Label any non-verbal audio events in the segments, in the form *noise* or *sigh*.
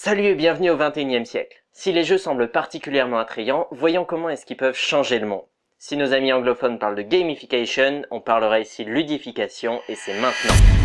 Salut et bienvenue au 21 e siècle. Si les jeux semblent particulièrement attrayants, voyons comment est-ce qu'ils peuvent changer le monde. Si nos amis anglophones parlent de gamification, on parlera ici ludification et c'est maintenant.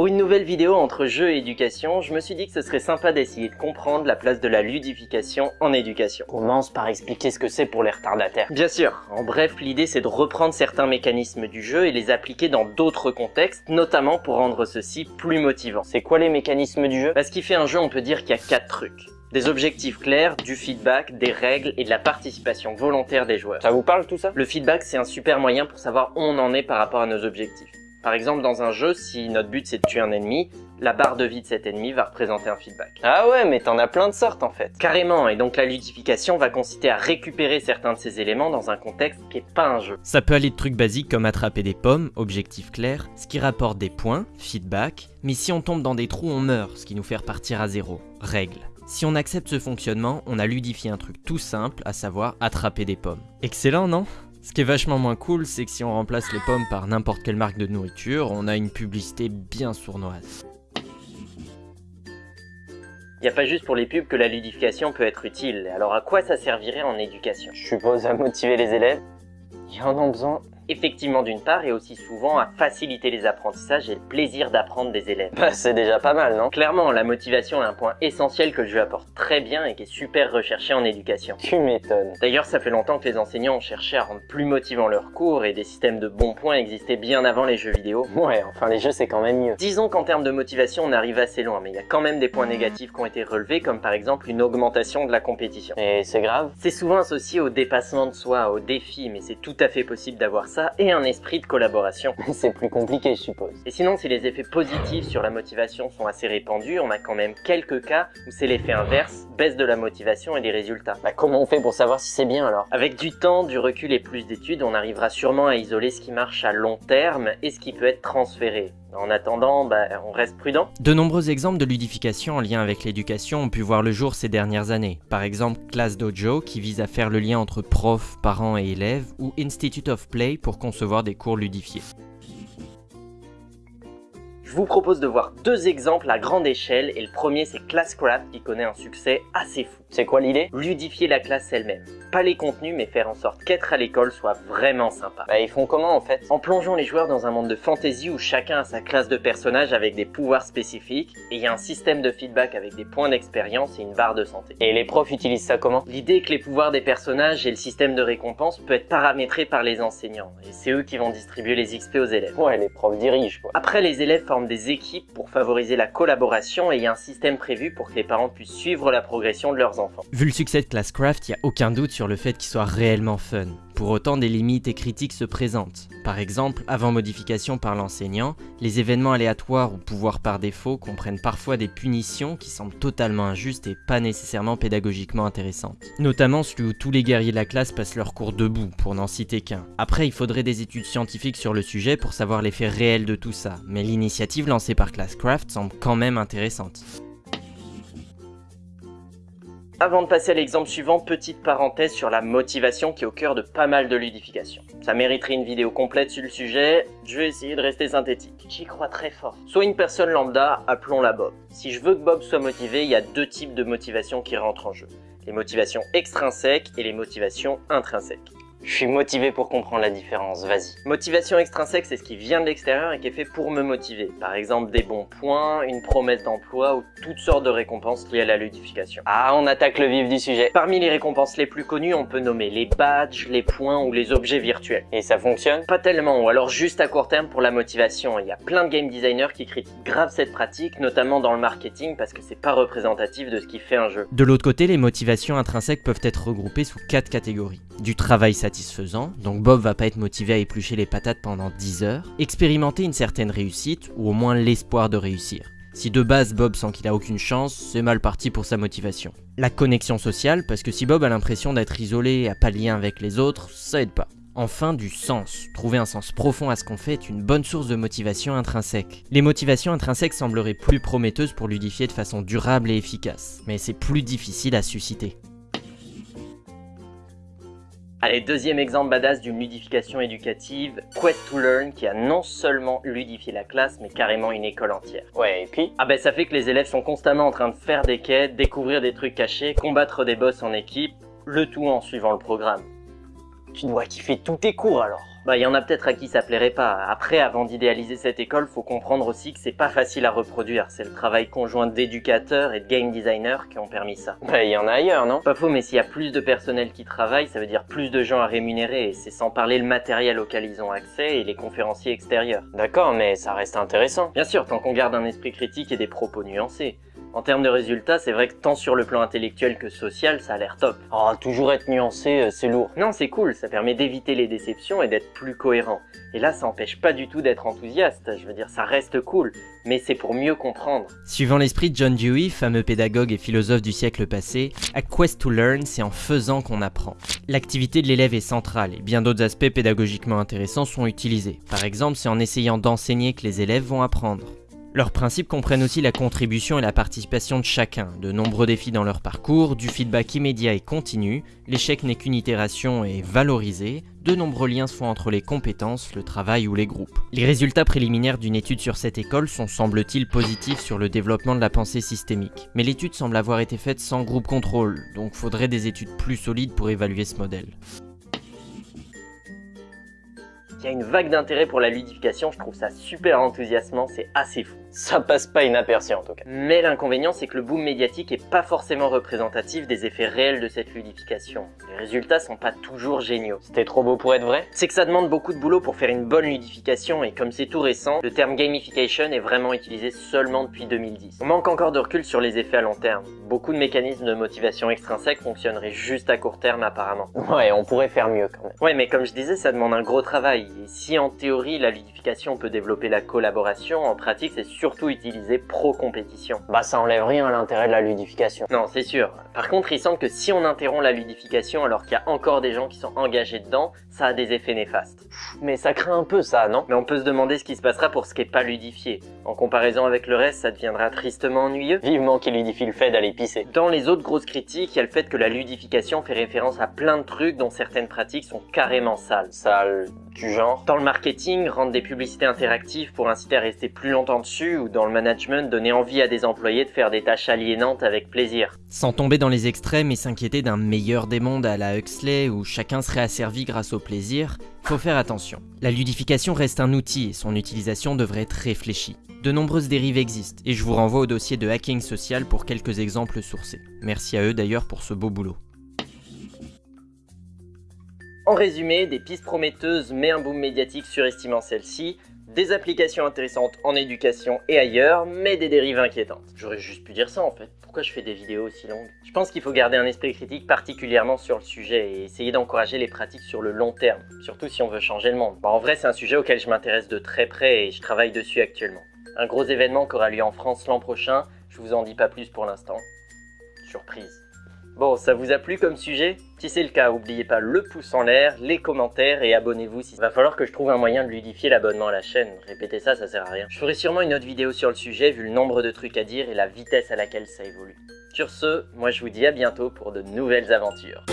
Pour une nouvelle vidéo entre jeu et éducation, je me suis dit que ce serait sympa d'essayer de comprendre la place de la ludification en éducation. Commence par expliquer ce que c'est pour les retardataires. Bien sûr, en bref, l'idée c'est de reprendre certains mécanismes du jeu et les appliquer dans d'autres contextes, notamment pour rendre ceux-ci plus motivants. C'est quoi les mécanismes du jeu? Parce qu'il fait un jeu, on peut dire qu'il y a quatre trucs. Des objectifs clairs, du feedback, des règles et de la participation volontaire des joueurs. Ça vous parle tout ça? Le feedback c'est un super moyen pour savoir où on en est par rapport à nos objectifs. Par exemple, dans un jeu, si notre but c'est de tuer un ennemi, la barre de vie de cet ennemi va représenter un feedback. Ah ouais, mais t'en as plein de sortes en fait. Carrément, et donc la ludification va consister à récupérer certains de ces éléments dans un contexte qui est pas un jeu. Ça peut aller de trucs basiques comme attraper des pommes, objectif clair, ce qui rapporte des points, feedback, mais si on tombe dans des trous on meurt, ce qui nous fait repartir à zéro, règle. Si on accepte ce fonctionnement, on a ludifié un truc tout simple, à savoir attraper des pommes. Excellent, non? Ce qui est vachement moins cool, c'est que si on remplace les pommes par n'importe quelle marque de nourriture, on a une publicité bien sournoise. Il n'y a pas juste pour les pubs que la ludification peut être utile, alors à quoi ça servirait en éducation? Je suppose à motiver les élèves? Ils en ont besoin effectivement d'une part et aussi souvent à faciliter les apprentissages et le plaisir d'apprendre des élèves. Bah c'est déjà pas mal non? Clairement, la motivation est un point essentiel que le jeu apporte très bien et qui est super recherché en éducation. Tu m'étonnes. D'ailleurs ça fait longtemps que les enseignants ont cherché à rendre plus motivants leurs cours et des systèmes de bons points existaient bien avant les jeux vidéo. Ouais, enfin les jeux c'est quand même mieux. Disons qu'en termes de motivation on arrive assez loin, mais il y a quand même des points négatifs qui ont été relevés comme par exemple une augmentation de la compétition. Et c'est grave? C'est souvent associé au dépassement de soi, au défi, mais c'est tout à fait possible d'avoir ça et un esprit de collaboration. *laughs* C'est plus compliqué, je suppose. Et sinon, si les effets positifs sur la motivation sont assez répandus, on a quand même quelques cas où c'est l'effet inverse, baisse de la motivation et des résultats. Bah comment on fait pour savoir si c'est bien alors? Avec du temps, du recul et plus d'études, on arrivera sûrement à isoler ce qui marche à long terme et ce qui peut être transféré. En attendant, bah, on reste prudent. De nombreux exemples de ludification en lien avec l'éducation ont pu voir le jour ces dernières années. Par exemple, Class Dojo qui vise à faire le lien entre profs, parents et élèves, ou Institute of Play pour concevoir des cours ludifiés. Je vous propose de voir deux exemples à grande échelle et le premier c'est Classcraft qui connaît un succès assez fou. C'est quoi l'idée? Ludifier la classe elle-même. Pas les contenus mais faire en sorte qu'être à l'école soit vraiment sympa. Bah ils font comment en fait? En plongeant les joueurs dans un monde de fantasy où chacun a sa classe de personnage avec des pouvoirs spécifiques et il y a un système de feedback avec des points d'expérience et une barre de santé. Et les profs utilisent ça comment? L'idée est que les pouvoirs des personnages et le système de récompense peut être paramétré par les enseignants et c'est eux qui vont distribuer les XP aux élèves. Ouais les profs dirigent quoi. Après les élèves forment des équipes pour favoriser la collaboration et il y a un système prévu pour que les parents puissent suivre la progression de leurs enfants. Vu le succès de Classcraft, il n'y a aucun doute sur le fait qu'il soit réellement fun. Pour autant, des limites et critiques se présentent. Par exemple, avant modification par l'enseignant, les événements aléatoires ou pouvoirs par défaut comprennent parfois des punitions qui semblent totalement injustes et pas nécessairement pédagogiquement intéressantes. Notamment celui où tous les guerriers de la classe passent leur cours debout, pour n'en citer qu'un. Après, il faudrait des études scientifiques sur le sujet pour savoir l'effet réel de tout ça, mais l'initiative lancée par Classcraft semble quand même intéressante. Avant de passer à l'exemple suivant, petite parenthèse sur la motivation qui est au cœur de pas mal de ludification. Ça mériterait une vidéo complète sur le sujet, je vais essayer de rester synthétique. J'y crois très fort. Soit une personne lambda, appelons-la Bob. Si je veux que Bob soit motivé, il y a deux types de motivations qui rentrent en jeu. Les motivations extrinsèques et les motivations intrinsèques. Je suis motivé pour comprendre la différence, vas-y. Motivation extrinsèque, c'est ce qui vient de l'extérieur et qui est fait pour me motiver. Par exemple, des bons points, une promesse d'emploi ou toutes sortes de récompenses liées à la ludification. Ah, on attaque le vif du sujet. Parmi les récompenses les plus connues, on peut nommer les badges, les points ou les objets virtuels. Et ça fonctionne? Pas tellement, ou alors juste à court terme pour la motivation. Il y a plein de game designers qui critiquent grave cette pratique, notamment dans le marketing, parce que c'est pas représentatif de ce qui fait un jeu. De l'autre côté, les motivations intrinsèques peuvent être regroupées sous quatre catégories. Du travail satisfaisant, donc Bob va pas être motivé à éplucher les patates pendant 10 heures, expérimenter une certaine réussite, ou au moins l'espoir de réussir. Si de base Bob sent qu'il a aucune chance, c'est mal parti pour sa motivation. La connexion sociale, parce que si Bob a l'impression d'être isolé et a pas de lien avec les autres, ça aide pas. Enfin, du sens. Trouver un sens profond à ce qu'on fait est une bonne source de motivation intrinsèque. Les motivations intrinsèques sembleraient plus prometteuses pour ludifier de façon durable et efficace, mais c'est plus difficile à susciter. Allez, deuxième exemple badass d'une ludification éducative, Quest to Learn, qui a non seulement ludifié la classe, mais carrément une école entière. Ouais, et puis Ah ben ça fait que les élèves sont constamment en train de faire des quêtes, découvrir des trucs cachés, combattre des boss en équipe, le tout en suivant le programme. Tu dois kiffer tous tes cours alors. Bah y en a peut-être à qui ça plairait pas. Après, avant d'idéaliser cette école, faut comprendre aussi que c'est pas facile à reproduire. C'est le travail conjoint d'éducateurs et de game designers qui ont permis ça. Bah, il y en a ailleurs, non? Pas faux, mais s'il y a plus de personnel qui travaille, ça veut dire plus de gens à rémunérer, et c'est sans parler le matériel auquel ils ont accès et les conférenciers extérieurs. D'accord, mais ça reste intéressant. Bien sûr, tant qu'on garde un esprit critique et des propos nuancés. En termes de résultats, c'est vrai que tant sur le plan intellectuel que social, ça a l'air top. Oh, toujours être nuancé, euh, c'est lourd. Non, c'est cool, ça permet d'éviter les déceptions et d'être plus cohérent. Et là, ça empêche pas du tout d'être enthousiaste, je veux dire, ça reste cool, mais c'est pour mieux comprendre. Suivant l'esprit de John Dewey, fameux pédagogue et philosophe du siècle passé, A Quest to Learn, c'est en faisant qu'on apprend. L'activité de l'élève est centrale et bien d'autres aspects pédagogiquement intéressants sont utilisés. Par exemple, c'est en essayant d'enseigner que les élèves vont apprendre. Leurs principes comprennent aussi la contribution et la participation de chacun, de nombreux défis dans leur parcours, du feedback immédiat et continu, l'échec n'est qu'une itération et valorisé, de nombreux liens se font entre les compétences, le travail ou les groupes. Les résultats préliminaires d'une étude sur cette école sont semble-t-il positifs sur le développement de la pensée systémique, mais l'étude semble avoir été faite sans groupe contrôle, donc faudrait des études plus solides pour évaluer ce modèle. Il y a une vague d'intérêt pour la ludification, je trouve ça super enthousiasmant, c'est assez fou. Ça passe pas inaperçu en tout cas. Mais l'inconvénient, c'est que le boom médiatique est pas forcément représentatif des effets réels de cette ludification. Les résultats sont pas toujours géniaux. C'était trop beau pour être vrai C'est que ça demande beaucoup de boulot pour faire une bonne ludification et comme c'est tout récent, le terme gamification est vraiment utilisé seulement depuis 2010. On manque encore de recul sur les effets à long terme. Beaucoup de mécanismes de motivation extrinsèque fonctionneraient juste à court terme apparemment. Ouais, on pourrait faire mieux quand même. Ouais, mais comme je disais, ça demande un gros travail. Et si en théorie la ludification peut développer la collaboration, en pratique c'est surtout utilisé pro-compétition. Bah, ça enlève rien à l'intérêt de la ludification. Non, c'est sûr. Par contre, il semble que si on interrompt la ludification alors qu'il y a encore des gens qui sont engagés dedans, ça a des effets néfastes. Mais ça craint un peu ça, non? Mais on peut se demander ce qui se passera pour ce qui est pas ludifié. En comparaison avec le reste, ça deviendra tristement ennuyeux. Vivement qu'il ludifie le fait d'aller pisser. Dans les autres grosses critiques, il y a le fait que la ludification fait référence à plein de trucs dont certaines pratiques sont carrément sales. Sale du genre. Dans le marketing, rendre des publicités interactives pour inciter à rester plus longtemps dessus, ou dans le management, donner envie à des employés de faire des tâches aliénantes avec plaisir. Sans tomber dans les extrêmes et s'inquiéter d'un meilleur des mondes à la Huxley où chacun serait asservi grâce au plaisir, faut faire attention. La ludification reste un outil et son utilisation devrait être réfléchie. De nombreuses dérives existent et je vous renvoie au dossier de hacking social pour quelques exemples sourcés. Merci à eux d'ailleurs pour ce beau boulot. En résumé, des pistes prometteuses mais un boom médiatique surestimant celle-ci, des applications intéressantes en éducation et ailleurs, mais des dérives inquiétantes. J'aurais juste pu dire ça en fait. Pourquoi je fais des vidéos aussi longues? Je pense qu'il faut garder un esprit critique particulièrement sur le sujet et essayer d'encourager les pratiques sur le long terme, surtout si on veut changer le monde. Bon, en vrai, c'est un sujet auquel je m'intéresse de très près et je travaille dessus actuellement. Un gros événement qui aura lieu en France l'an prochain, je vous en dis pas plus pour l'instant. Surprise. Bon, ça vous a plu comme sujet Si c'est le cas, n'oubliez pas le pouce en l'air, les commentaires et abonnez-vous si... Va falloir que je trouve un moyen de ludifier l'abonnement à la chaîne. Répétez ça, ça sert à rien. Je ferai sûrement une autre vidéo sur le sujet vu le nombre de trucs à dire et la vitesse à laquelle ça évolue. Sur ce, moi je vous dis à bientôt pour de nouvelles aventures.